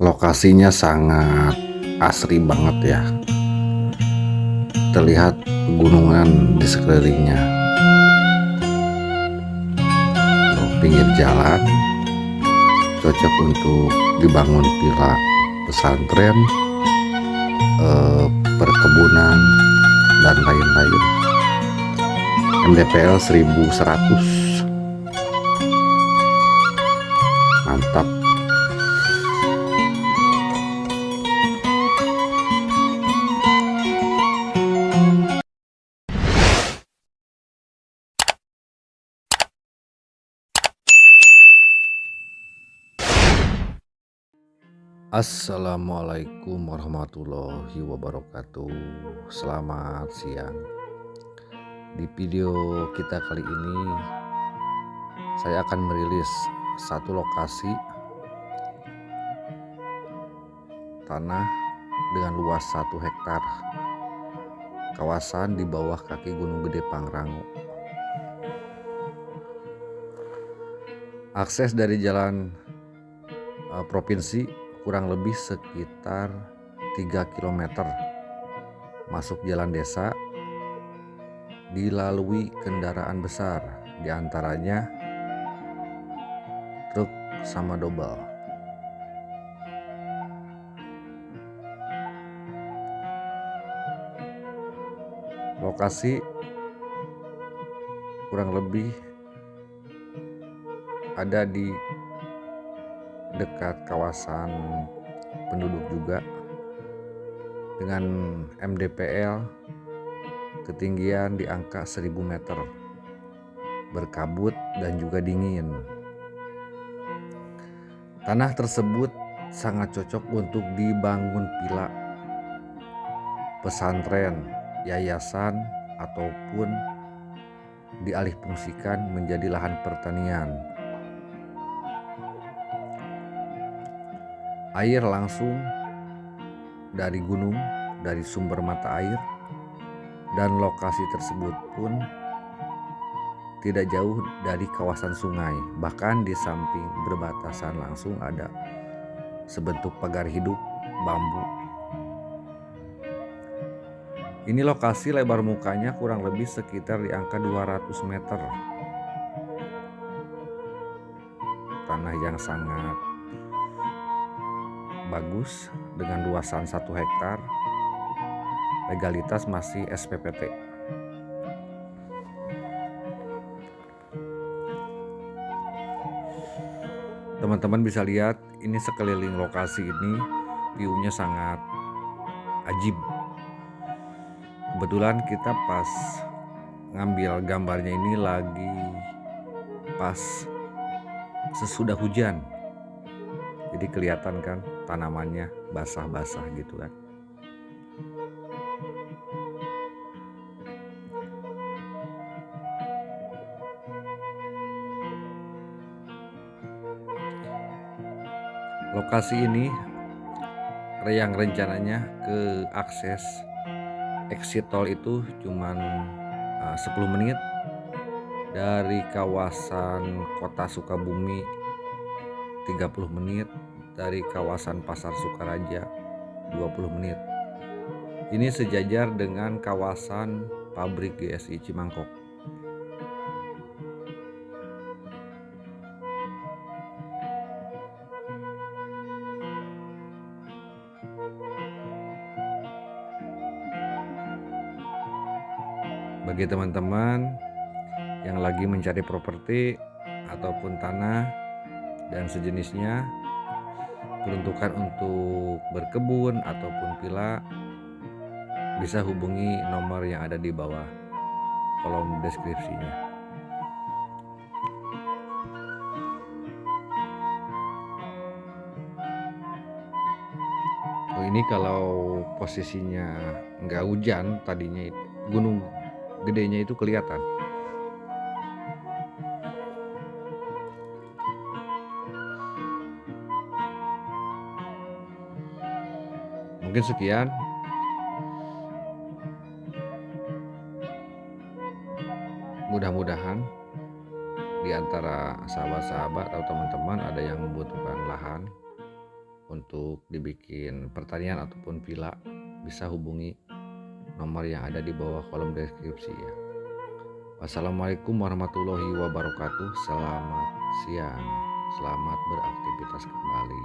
lokasinya sangat asri banget ya. Terlihat pegunungan di sekelilingnya. Tuh, pinggir jalan. Cocok untuk dibangun villa pesantren eh, perkebunan dan lain-lain. MDPL 1100 Assalamualaikum warahmatullahi wabarakatuh. Selamat siang. Di video kita kali ini Saya akan merilis satu lokasi Tanah dengan luas satu hektar. Kawasan di bawah kaki Gunung Gede Pangrango. Akses dari jalan uh, provinsi kurang lebih sekitar 3 km masuk jalan desa dilalui kendaraan besar di antaranya truk sama dobel. Lokasi kurang lebih ada di dekat kawasan penduduk juga. Dengan MDPL ketinggian di angka 1000 meter. Berkabut dan juga dingin. Tanah tersebut sangat cocok untuk dibangun villa pesantren yayasan ataupun dialihfungsikan menjadi lahan pertanian air langsung dari gunung, dari sumber mata air, dan lokasi tersebut pun tidak jauh dari kawasan sungai. Bahkan di samping berbatasan langsung ada sebentuk pagar hidup bambu. Ini lokasi lebar mukanya kurang lebih sekitar di angka 200 meter. Tanah yang sangat bagus dengan luasan 1 hektar legalitas masih SPPT teman-teman bisa lihat ini sekeliling lokasi ini view-nya sangat ajib. Kebetulan kita pas ngambil gambarnya ini lagi pas sesudah hujan jadi kelihatan kan tanamannya basah-basah gitu kan. Lokasi ini yang rencananya ke akses exit tol itu cuman uh, 10 menit dari kawasan kota Sukabumi 30 menit dari kawasan Pasar Sukaraja 20 menit. Ini sejajar dengan kawasan pabrik GSI Cimangkok. Bagi teman-teman yang lagi mencari properti ataupun tanah dan sejenisnya. Peruntukan untuk berkebun ataupun villa bisa hubungi nomor yang ada di bawah kolom deskripsinya. Oh ini kalau posisinya nggak hujan tadinya gunung gedenya itu kelihatan Mungkin sekian. Mudah-mudahan di antara sahabat-sahabat atau teman-teman ada yang membutuhkan lahan untuk dibikin pertanian ataupun villa bisa hubungi nomor yang ada di bawah kolom deskripsi ya. Wassalamualaikum warahmatullahi wabarakatuh. Selamat siang. Selamat beraktivitas kembali.